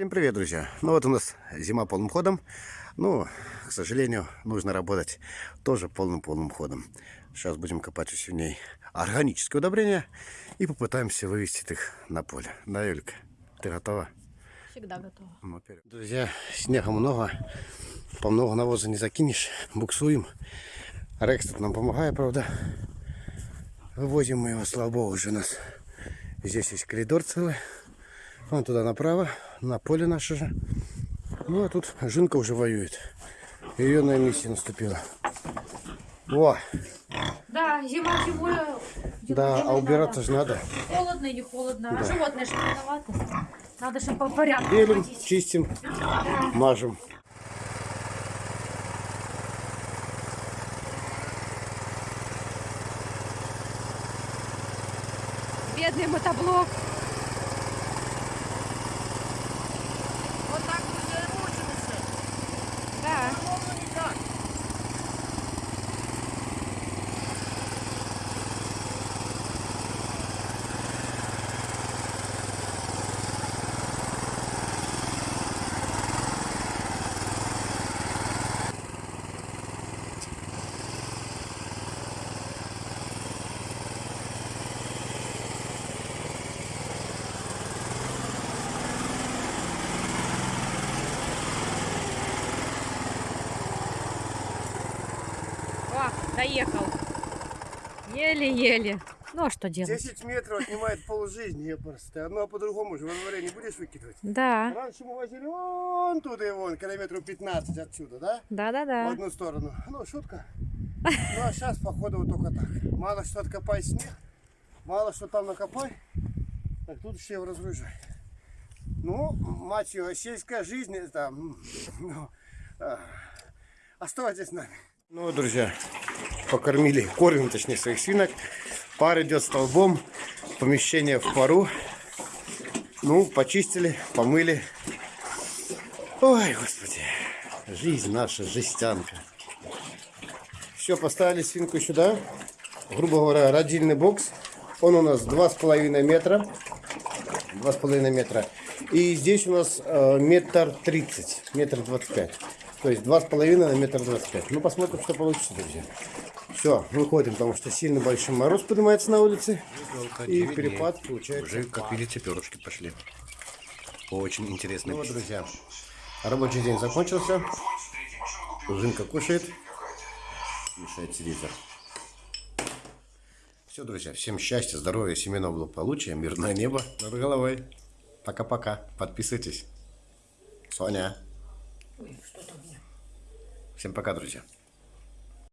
Всем привет, друзья! Ну вот у нас зима полным ходом. Ну, к сожалению, нужно работать тоже полным-полным ходом. Сейчас будем копать у ней органические удобрения и попытаемся вывести их на поле. Да, Юлька, ты готова? Всегда готова. Ну, вперед. Друзья, снега много, по много навоза не закинешь, буксуем. Рекс тут нам помогает, правда. Вывозим мы его, слава богу, уже у нас здесь есть коридор целый. Вон туда направо, на поле наше же. Ну, а тут Жинка уже воюет. Ее на миссия наступила. О, Да, зима зимой. да, а убираться же надо. Холодно и не холодно. А животные же виноваты. Надо же по порядку Белим, ходить. чистим, мажем. Бедный мотоблок. Вот так мы замучимся. Да. О, доехал. Еле-еле. Ну а что делать? 10 метров отнимает полжизни, я просто. Одно по-другому же во дворе не будешь выкидывать. Да, Раньше мы возили вон туда и вон, километров 15 отсюда, да? В да-да-да. одну сторону. Ну, шутка. Ну, а сейчас, походу, вот только так. Мало что откопай снег, мало что там накопай, так тут все разгружай. Ну, мать ее, сельская жизнь, это... м, Ну, а, оставайтесь с нами. Ну, друзья, покормили, кормим, точнее, своих свинок. Пар идет столбом, помещение в пару. Ну, почистили, помыли. Ой, господи, жизнь наша, жестянка. Все, поставили свинку сюда. Грубо говоря, родильный бокс. Он у нас 2,5 метра. 2,5 метра. И здесь у нас э, метр тридцать, метр двадцать пять. То есть 2,5 на метр двадцать пять. Ну, посмотрим, что получится, друзья. Все, выходим, потому что сильно большой мороз поднимается на улице. И перепад получается. Уже как видите, перышки пошли. Очень интересно. Ну вот, друзья, рабочий день закончился. Жинка кушает. Мешает телевизор. Все, друзья, всем счастья, здоровья, семейного благополучия, мирное небо над головой. Пока-пока. Подписывайтесь. Соня. Всем пока, друзья.